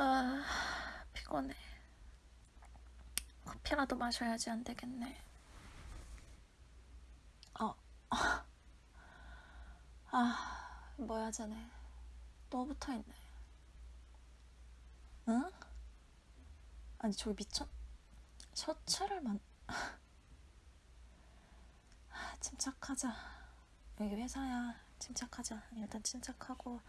아, 피곤해. 커피라도 마셔야지 안 되겠네. 어. 아, 뭐야, 쟤네. 또 붙어 있네. 응? 아니, 저기 미쳤... 셔츠를 만... 아, 침착하자. 여기 회사야. 침착하자. 일단 침착하고.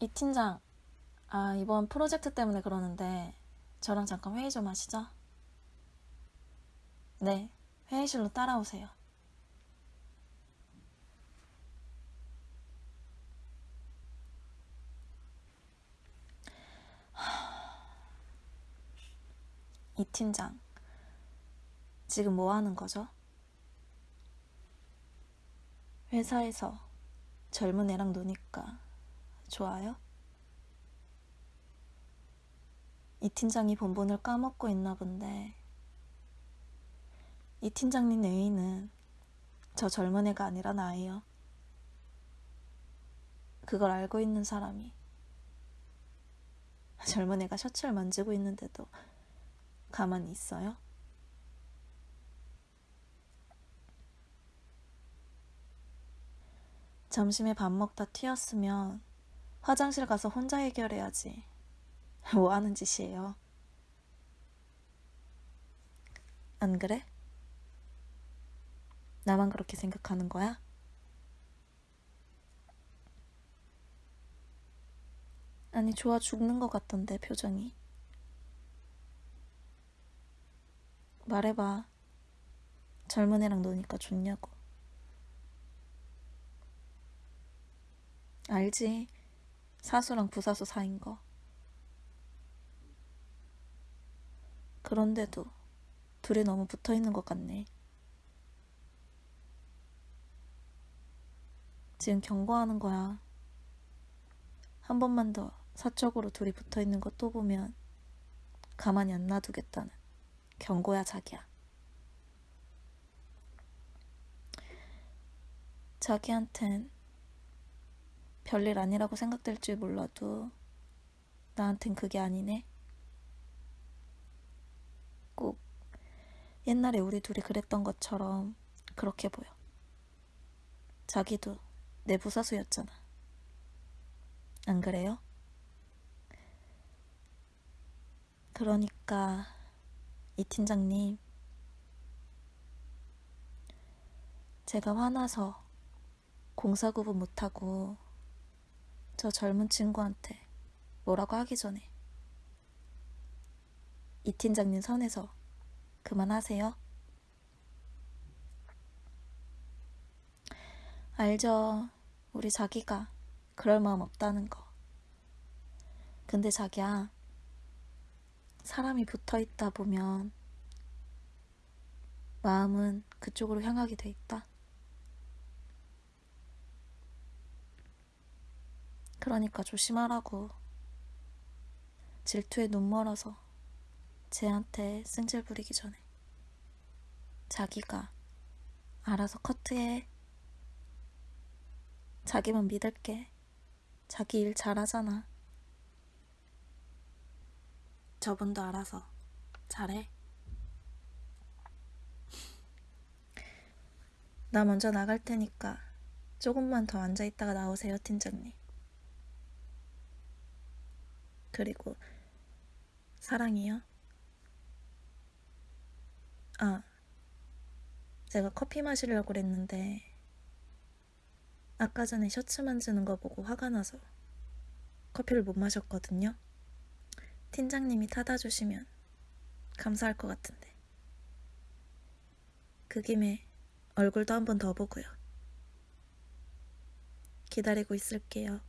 이 팀장, 아, 이번 프로젝트 때문에 그러는데 저랑 잠깐 회의 좀 하시죠? 네, 회의실로 따라오세요. 이 팀장, 지금 뭐 하는 거죠? 회사에서 젊은 애랑 노니까 좋아요? 이 팀장이 본본을 까먹고 있나 본데 이 팀장님 애인은 저 젊은 애가 아니라 나예요. 그걸 알고 있는 사람이 젊은 애가 셔츠를 만지고 있는데도 가만히 있어요? 점심에 밥 먹다 튀었으면 화장실 가서 혼자 해결해야지. 뭐 하는 짓이에요? 안 그래? 나만 그렇게 생각하는 거야? 아니, 좋아 죽는 것 같던데, 표정이. 말해봐. 젊은 애랑 노니까 좋냐고. 알지. 사수랑 부사수 사인 거. 그런데도 둘이 너무 붙어 있는 것 같네. 지금 경고하는 거야. 한 번만 더 사적으로 둘이 붙어 있는 거 또 보면 가만히 안 놔두겠다는 경고야, 자기야. 자기한텐 별일 아니라고 생각될지 몰라도 나한텐 그게 아니네. 꼭 옛날에 우리 둘이 그랬던 것처럼 그렇게 보여. 자기도 내 부사수였잖아. 안 그래요? 그러니까 이 팀장님 제가 화나서 공사 구분 못하고 저 젊은 친구한테 뭐라고 하기 전에 이 팀장님 선에서 그만하세요. 알죠. 우리 자기가 그럴 마음 없다는 거. 근데 자기야, 사람이 붙어 있다 보면 마음은 그쪽으로 향하게 돼 있다. 그러니까 조심하라고. 질투에 눈 멀어서 쟤한테 승질 부리기 전에 자기가 알아서 커트해. 자기만 믿을게. 자기 일 잘하잖아. 저분도 알아서 잘해. 나 먼저 나갈 테니까 조금만 더 앉아있다가 나오세요, 팀장님. 그리고 사랑이요. 아, 제가 커피 마시려고 그랬는데 아까 전에 셔츠 만지는 거 보고 화가 나서 커피를 못 마셨거든요. 팀장님이 타다 주시면 감사할 것 같은데. 그 김에 얼굴도 한 번 더 보고요. 기다리고 있을게요.